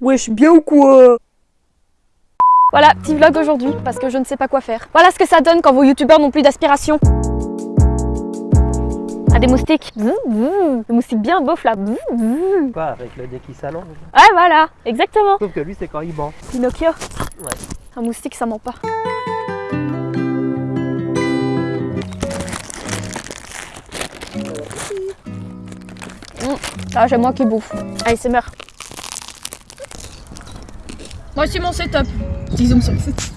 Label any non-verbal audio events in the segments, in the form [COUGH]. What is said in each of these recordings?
Wesh, bien ou quoi Voilà, petit vlog aujourd'hui, parce que je ne sais pas quoi faire. Voilà ce que ça donne quand vos youtubeurs n'ont plus d'aspiration. Ah, des moustiques. Bzz, bzz. Des moustiques bien beaufs là. Bzz. Quoi, avec le nez qui s'allonge Ouais, voilà, exactement. Sauf que lui, c'est quand il ment. Pinocchio. Ouais. Un moustique, ça ment pas. Mmh. Ah, j'aime moi qui bouffe. Allez, c'est meurt. Voici mon setup. Disons sur le setup.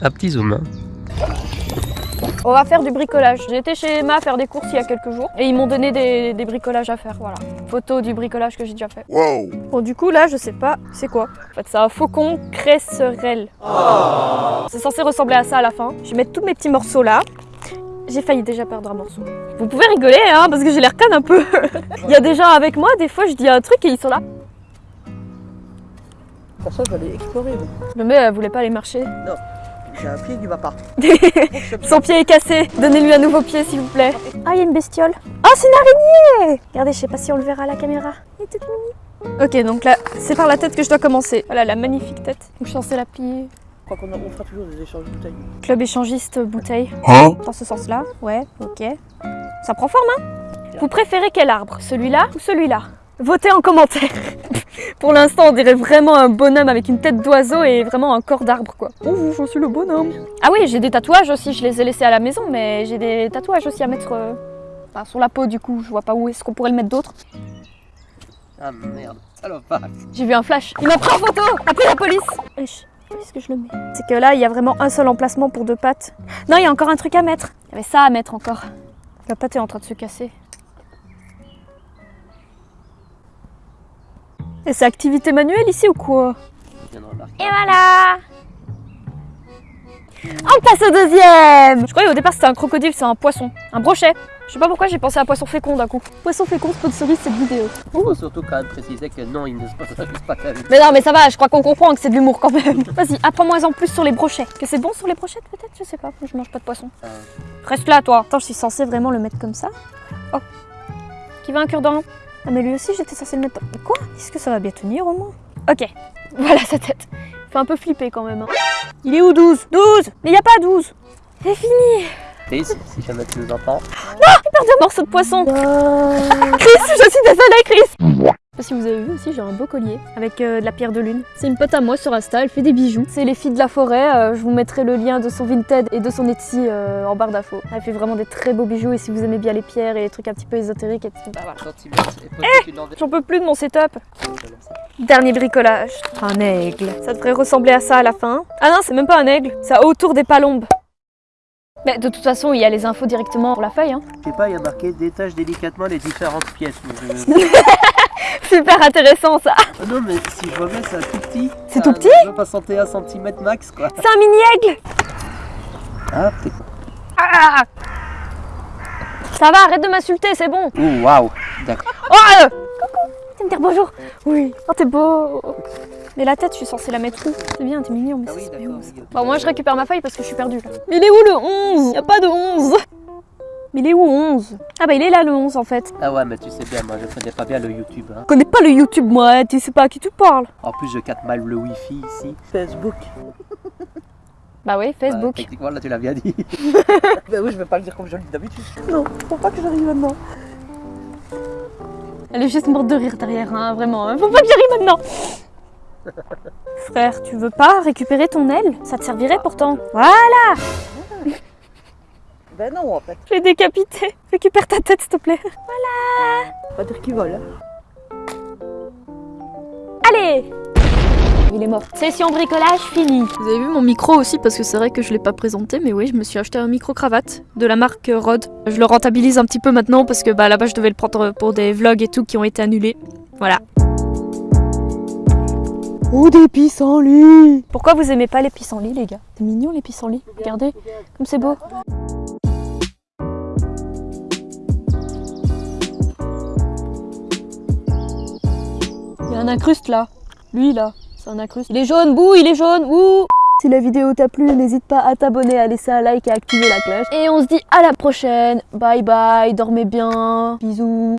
Un petit zoom. hein. On va faire du bricolage. J'ai été chez Emma faire des courses il y a quelques jours et ils m'ont donné des, des bricolages à faire. Voilà. Photo du bricolage que j'ai déjà fait. Bon, du coup, là, je sais pas c'est quoi. En fait, c'est un faucon cresserelle. C'est censé ressembler à ça à la fin. Je vais mettre tous mes petits morceaux là. J'ai failli déjà perdre un morceau. Vous pouvez rigoler, hein, parce que j'ai l'air conne un peu. [LAUGHS] il y a des gens avec moi, des fois, je dis un truc et ils sont là. Pour ça, j'allais explorer. mais Mais elle voulait pas aller marcher. J'ai un pied qui va pas. [LAUGHS] Son pied est cassé. Donnez-lui un nouveau pied, s'il vous plaît. Ah, il y a une bestiole. Oh, c'est une araignée Regardez, je sais pas si on le verra à la caméra. Elle est toute mignonne. Ok, donc là, c'est par la tête que je dois commencer. Voilà, la magnifique tête. Donc, je suis censée la plier? Je crois qu'on fera toujours des échanges de bouteilles. Club échangiste euh, bouteille. Dans ce sens-là. Ouais, ok. Ça prend forme, hein? Vous préférez quel arbre? Celui-là ou celui-là? Votez en commentaire. [LAUGHS] Pour l'instant, on dirait vraiment un bonhomme avec une tête d'oiseau et vraiment un corps d'arbre, quoi. Ouh, je suis le bonhomme. Ah oui, j'ai des tatouages aussi. Je les ai laissés à la maison, mais j'ai des tatouages aussi à mettre euh, enfin, sur la peau, du coup. Je vois pas où est-ce qu'on pourrait le mettre d'autre. Ah merde, salopard. J'ai vu un flash. Il m'a pris en photo Après la police Wesh, où est-ce que je le mets? C'est que là, il y a vraiment un seul emplacement pour deux pattes. Non, il y a encore un truc à mettre. Il y avait ça à mettre encore. La patte est en train de se casser. Et c'est activité manuelle ici ou quoi. Et voilà On passe au deuxième Je croyais au départ c'était un crocodile, c'est un poisson. Un brochet. Je sais pas pourquoi j'ai pensé à poisson fécond d'un coup. Poisson fécond sponsorise cette vidéo. Il faut surtout quand même préciser que non, il ne sponsorise pas ta vie. Mais non, mais ça va, je crois qu'on comprend que c'est de l'humour quand même. [LAUGHS] Vas-y, apprends-moi en plus sur les brochets. Que c'est bon sur les brochettes peut-être? Je sais pas, je mange pas de poisson. Euh, Reste là, toi. Attends, je suis censée vraiment le mettre comme ça. Oh. Qui veut un cure-dent? Ah, mais lui aussi, j'étais censée le mettre. Quoi? Est-ce que ça va bien tenir au moins? Ok, [LAUGHS] voilà sa tête. Fait un peu flipper quand même. hein. Il est où 12 12 Mais y a pas 12 C'est fini! Chris, si jamais tu nous entends, J'ai perdu un morceau de poisson. [LAUGHS] Chris, je suis désolée, Chris pas si vous avez vu aussi, j'ai un beau collier avec euh, de la pierre de lune. C'est une pote à moi sur Insta, elle fait des bijoux. C'est les filles de la forêt, euh, je vous mettrai le lien de son Vinted et de son Etsy euh, en barre d'infos. Elle fait vraiment des très beaux bijoux et si vous aimez bien les pierres et les trucs un petit peu ésotériques, et tout, bah voilà. envers- J'en peux plus de mon setup. Dernier bricolage. Un aigle. Ça devrait ressembler à ça à la fin. Ah non, c'est même pas un aigle, c'est autour des palombes. Mais de toute façon, il y a les infos directement sur la feuille. Hein. Je sais pas, il y a marqué détache délicatement les différentes pièces. mais [LAUGHS] je- [LAUGHS] Super intéressant ça. Ah non, mais si je remets, c'est un tout petit. C'est tout petit 61 cm max, quoi. C'est un mini-aigle Ah, t'es con. Ah Ça va, arrête de m'insulter, c'est bon. Oh, waouh. D'accord. Oh euh, Coucou Tu me dire bonjour Oui. Oh, t'es beau Mais la tête, je suis censée la mettre où? C'est bien, t'es mignon, mais Ah oui, c'est. Bon, moi, je récupère ma feuille parce que je suis perdue, là. Mais il est où le 11 Y a pas de 11 Mais il est où 11 Ah bah, il est là, le 11, en fait. Ah ouais, mais tu sais bien, moi je connais pas bien le YouTube. Hein. Je connais pas le YouTube, moi, hein, tu sais pas à qui tu parles. En plus, je capte mal le Wi-Fi ici. Facebook. [LAUGHS] Bah oui, Ouais, Facebook. techniquement, là, tu l'as bien dit. [LAUGHS] Bah oui, je vais pas le dire comme je le dis d'habitude. Non, faut pas que j'arrive maintenant. Elle est juste morte de rire derrière, hein, vraiment. hein. Faut pas que j'arrive maintenant [LAUGHS] Frère, tu veux pas récupérer ton aile? Ça te servirait pourtant. Voilà Ben non, en fait. Je l'ai décapité. Récupère ta tête, s'il te plaît. Faut pas dire qu'il vole. hein. Allez Il est mort. Session bricolage finie. Vous avez vu mon micro aussi parce que c'est vrai que je l'ai pas présenté, mais oui, je me suis acheté un micro cravate de la marque Rode. Je le rentabilise un petit peu maintenant parce que bah là-bas je devais le prendre pour des vlogs et tout qui ont été annulés. Voilà. Oh, des pissenlits Pourquoi vous aimez pas les pissenlits, les gars? C'est mignon les pissenlits. Regardez, comme c'est beau. Incruste là. Lui là, c'est un incruste. Il est jaune, bouh, il est jaune, ouh Si la vidéo t'a plu, n'hésite pas à t'abonner, à laisser un like et à activer la cloche. Et on se dit à la prochaine. Bye bye, dormez bien. Bisous.